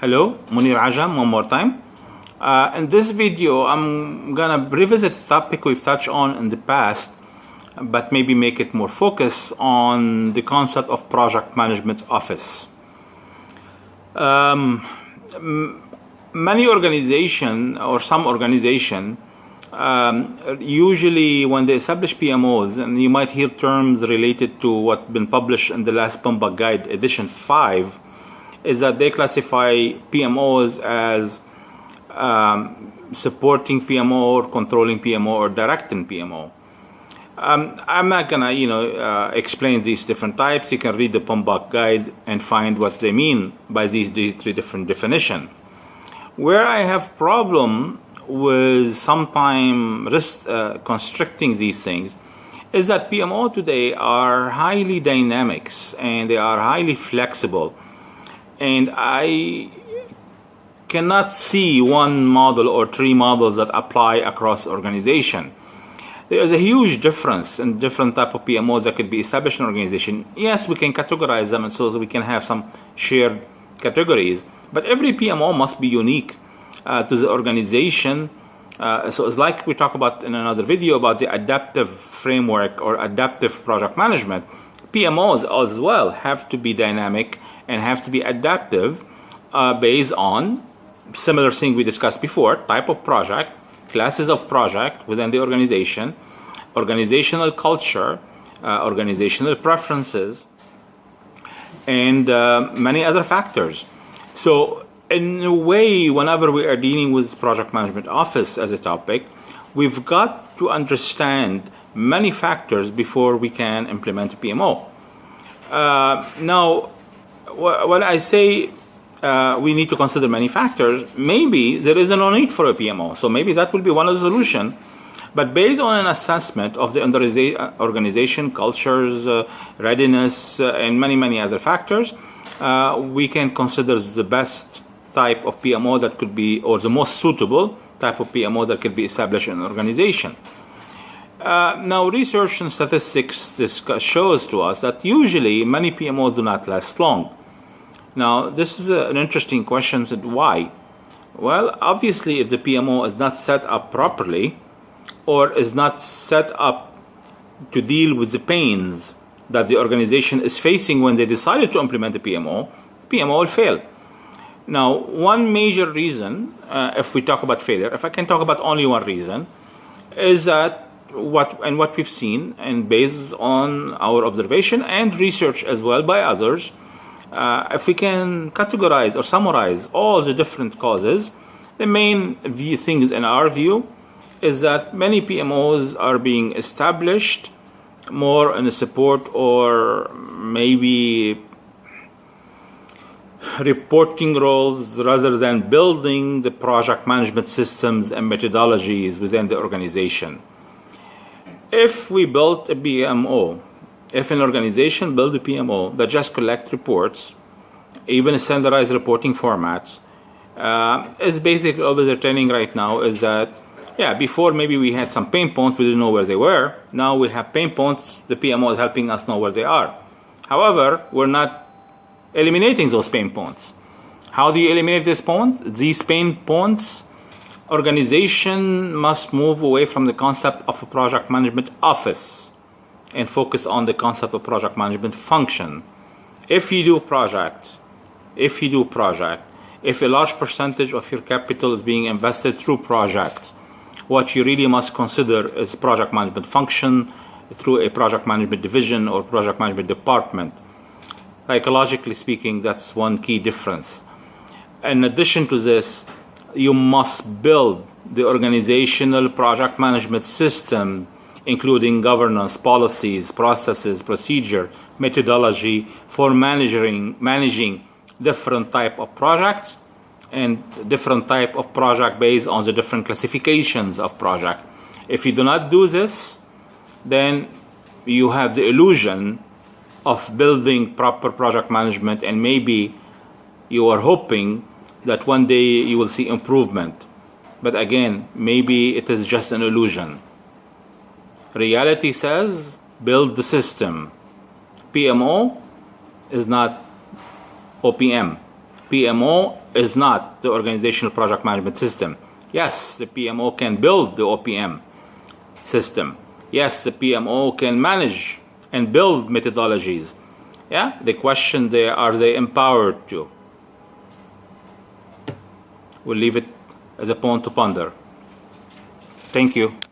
Hello, Mounir Ajam one more time. Uh, in this video, I'm gonna revisit a topic we've touched on in the past, but maybe make it more focused on the concept of project management office. Um, many organization or some organization um, usually when they establish PMOs, and you might hear terms related to what's been published in the last PMBOK Guide edition 5, is that they classify PMOs as um, supporting PMO or controlling PMO or directing PMO. Um, I'm not gonna, you know, uh, explain these different types. You can read the PMBOK guide and find what they mean by these, these three different definitions. Where I have problem with sometime uh, constricting these things is that PMO today are highly dynamics and they are highly flexible. And I cannot see one model or three models that apply across organization. There is a huge difference in different type of PMOs that could be established in an organization. Yes, we can categorize them and so we can have some shared categories, but every PMO must be unique uh, to the organization. Uh, so it's like we talk about in another video about the adaptive framework or adaptive project management. PMOs as well have to be dynamic and have to be adaptive uh, based on similar thing we discussed before, type of project, classes of project within the organization, organizational culture, uh, organizational preferences, and uh, many other factors. So in a way, whenever we are dealing with project management office as a topic, we've got to understand many factors before we can implement a PMO. Uh, now, when I say uh, we need to consider many factors, maybe there is no need for a PMO. So maybe that will be one of the solutions. But based on an assessment of the uh, organization, cultures, uh, readiness, uh, and many, many other factors, uh, we can consider the best type of PMO that could be, or the most suitable type of PMO that could be established in an organization. Uh, now, research and statistics discuss, shows to us that usually many PMOs do not last long. Now, this is a, an interesting question. Why? Well, obviously, if the PMO is not set up properly or is not set up to deal with the pains that the organization is facing when they decided to implement the PMO, PMO will fail. Now, one major reason, uh, if we talk about failure, if I can talk about only one reason, is that what and what we've seen, and based on our observation and research as well by others, uh, if we can categorize or summarize all the different causes, the main view things in our view is that many PMOs are being established more in support or maybe reporting roles rather than building the project management systems and methodologies within the organization. If we built a PMO if an organization build a PMO that just collect reports, even standardized reporting formats, uh, is basically all they're training right now is that, yeah, before maybe we had some pain points, we didn't know where they were. Now we have pain points, the PMO is helping us know where they are. However, we're not eliminating those pain points. How do you eliminate these points? These pain points, organization must move away from the concept of a project management office and focus on the concept of project management function. If you do projects, if you do project, if a large percentage of your capital is being invested through projects, what you really must consider is project management function through a project management division or project management department. Psychologically speaking, that's one key difference. In addition to this, you must build the organizational project management system including governance, policies, processes, procedure, methodology for managing, managing different type of projects and different type of project based on the different classifications of project. If you do not do this, then you have the illusion of building proper project management and maybe you are hoping that one day you will see improvement. But again, maybe it is just an illusion. Reality says build the system. PMO is not OPM. PMO is not the organizational project management system. Yes, the PMO can build the OPM system. Yes, the PMO can manage and build methodologies. Yeah, the question there are they empowered to? We'll leave it as a pawn to ponder. Thank you.